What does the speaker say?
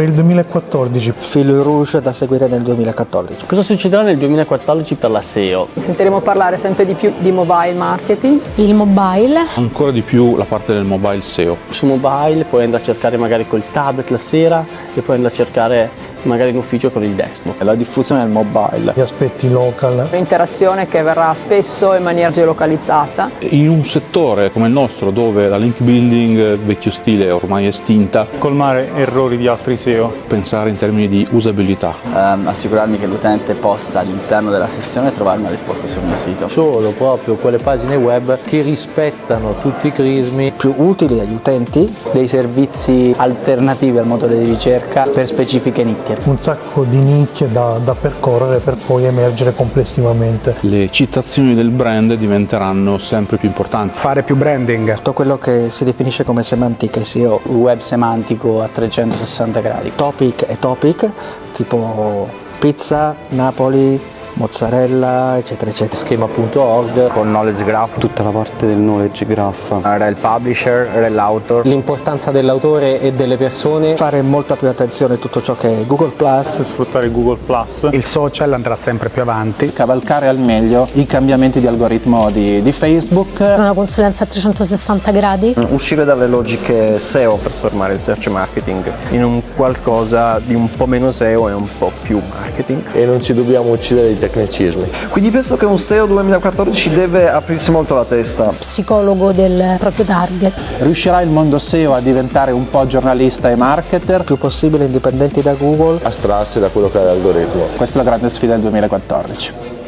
per il 2014. Filo rouge da seguire nel 2014. Cosa succederà nel 2014 per la SEO? Sentiremo parlare sempre di più di mobile marketing. Il mobile. Ancora di più la parte del mobile SEO. Su mobile puoi andare a cercare magari col tablet la sera e poi andare a cercare magari in ufficio con il desktop. La diffusione del mobile. Gli aspetti local. L'interazione che verrà spesso in maniera geolocalizzata. In un settore come il nostro dove la link building vecchio stile è ormai estinta, colmare errori di altri SEO. Pensare in termini di usabilità. Um, assicurarmi che l'utente possa all'interno della sessione trovare una risposta sul mio sito. Solo proprio quelle pagine web che rispettano tutti i crismi più utili agli utenti. Dei servizi alternativi al motore di ricerca per specifiche nicchie nicchie. Un sacco di nicchie da, da percorrere per poi emergere complessivamente. Le citazioni del brand diventeranno sempre più importanti. Fare più branding. Tutto quello che si definisce come semantica SEO. Web semantico a 360 gradi. Topic e topic, tipo pizza, Napoli, mozzarella eccetera eccetera. Schema.org con knowledge graph. Tutta la parte del knowledge graph. Rel publisher, rel author l'importanza dell'autore e delle persone. Fare molta più attenzione a tutto ciò che è Google Plus. Sfruttare Google Plus. Il social andrà sempre più avanti. Cavalcare al meglio i cambiamenti di algoritmo di, di Facebook. Una consulenza a 360 gradi. Uscire dalle logiche SEO per trasformare il search marketing in un qualcosa di un po' meno SEO e un po' più marketing e non ci dobbiamo uccidere tecnicismi. Quindi penso che un SEO 2014 deve aprirsi molto la testa. Psicologo del proprio target. Riuscirà il mondo SEO a diventare un po' giornalista e marketer? Più possibile indipendenti da Google. Astrarsi da quello che è l'algoritmo. Questa è la grande sfida del 2014.